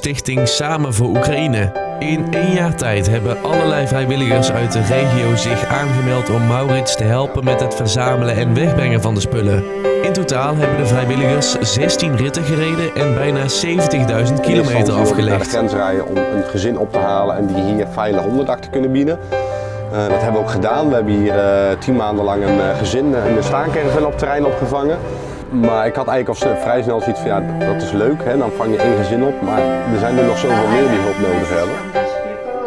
stichting Samen voor Oekraïne. In één jaar tijd hebben allerlei vrijwilligers uit de regio zich aangemeld om Maurits te helpen met het verzamelen en wegbrengen van de spullen. In totaal hebben de vrijwilligers 16 ritten gereden en bijna 70.000 kilometer naar de afgelegd. grens rijden om een gezin op te halen en die hier veilig onderdak te kunnen bieden. Eh, dat hebben we ook gedaan. We hebben hier eh, tien maanden lang een eh, gezin in de staancaravan op terrein opgevangen. Maar ik had eigenlijk al eh, vrij snel zoiets van, ja, dat is leuk, hè, dan vang je één gezin op. Maar er zijn er nog zoveel meer die hulp nodig hebben.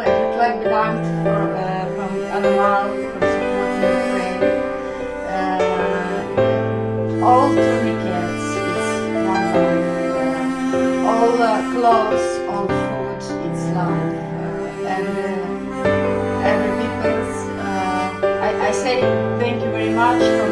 Heel klein bedankt voor, het allemaal, voor all three All It's one life. all the clothes, all food, it's love. And everyone, every I, I say thank you very much